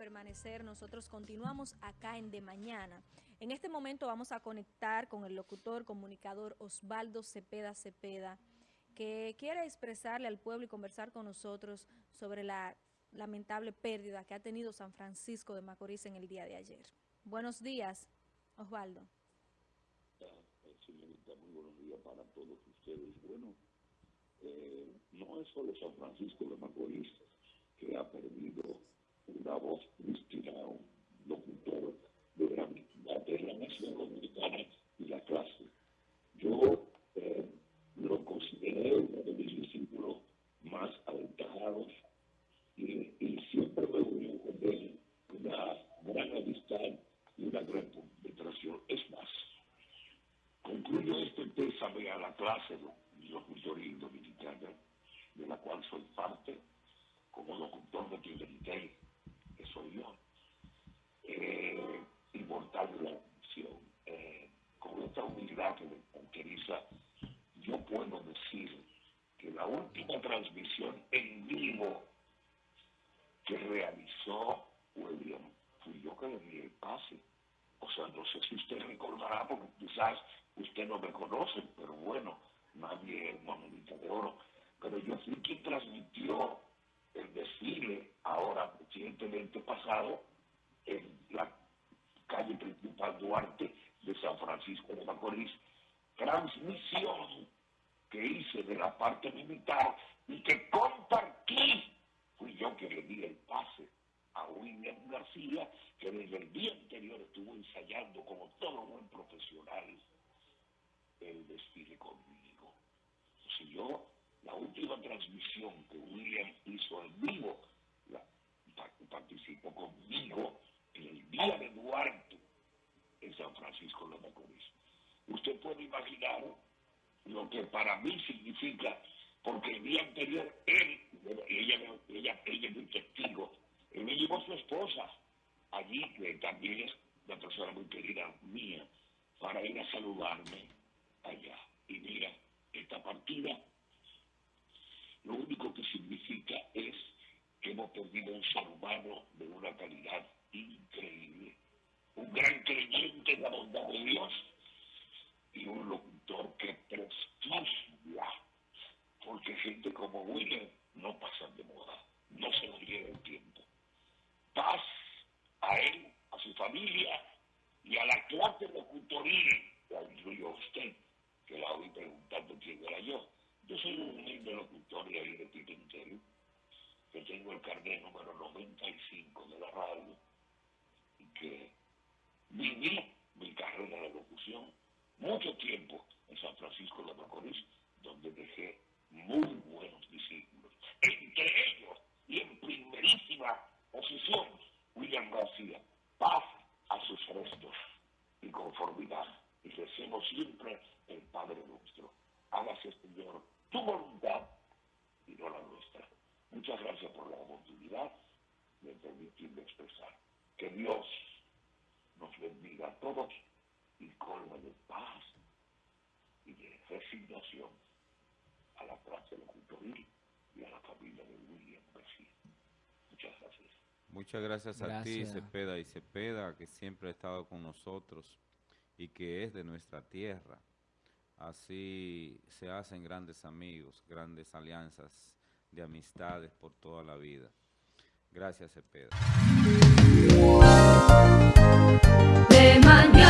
permanecer. Nosotros continuamos acá en De Mañana. En este momento vamos a conectar con el locutor, comunicador Osvaldo Cepeda Cepeda, que quiere expresarle al pueblo y conversar con nosotros sobre la lamentable pérdida que ha tenido San Francisco de Macorís en el día de ayer. Buenos días, Osvaldo. Señorita, muy buenos días para todos ustedes. Bueno, eh, no es solo San Francisco de Macorís que ha perdido una voz cristina, un locutor de gran de la nación dominicana y la clase. Yo eh, lo consideré uno de mis discípulos más aventajados y, y siempre me unió con él una gran amistad y una gran penetración. Es más, concluyo este pésame a la clase de locutoría dominicana, de la cual soy parte, como locutor de Clientel, que soy yo, eh, inmortal de la misión. Eh, con esta humildad que me caracteriza, yo puedo decir que la última transmisión en vivo que realizó William fui yo que le di el pase. O sea, no sé si usted recordará, porque quizás usted no me conoce, pero bueno, nadie es monedita de oro. Pero yo fui quien transmitió el desfile, ahora recientemente pasado, en la calle principal Duarte de San Francisco de Macorís, transmisión que hice de la parte militar y que compartí, fui yo que le di el pase a William García, que desde el día anterior estuvo ensayando como todo buen profesional el desfile conmigo. Si yo la última transmisión que William hizo en vivo, participó conmigo en el día de Duarte en San Francisco de Macorís. Usted puede imaginar lo que para mí significa, porque el día anterior él, ella, ella, ella es un testigo, él me llevó su esposa allí, que también es una persona muy querida mía, para ir a saludarme allá. Y mira, esta partida lo único que significa es que hemos perdido un ser humano de una calidad increíble, un gran creyente en la bondad de Dios y un locutor que prestigia, gente como William no pasan de moda, no se nos llega el tiempo. Paz a él, a su familia y a la clase locutoril, la incluyo a usted, que la oí preguntando quién era yo. Yo soy un humilde locutor de ahí de Pimentel, que tengo el carnet número 95 de la radio, y que viví mi carrera de locución mucho tiempo en San Francisco de Macorís, donde dejé muy buenos discípulos. Entre ellos, y en primerísima posición, William García. Paz a sus restos y conformidad. Siempre el Padre nuestro. Hágase, Señor, tu voluntad y no la nuestra. Muchas gracias por la oportunidad de permitirme expresar. Que Dios nos bendiga a todos y colme de paz y de resignación a la clase locutoril y a la familia de William García. Muchas gracias. Muchas gracias, gracias, a ti, Cepeda y Cepeda, que siempre ha estado con nosotros y que es de nuestra tierra. Así se hacen grandes amigos, grandes alianzas de amistades por toda la vida. Gracias, Cepeda. De mañana.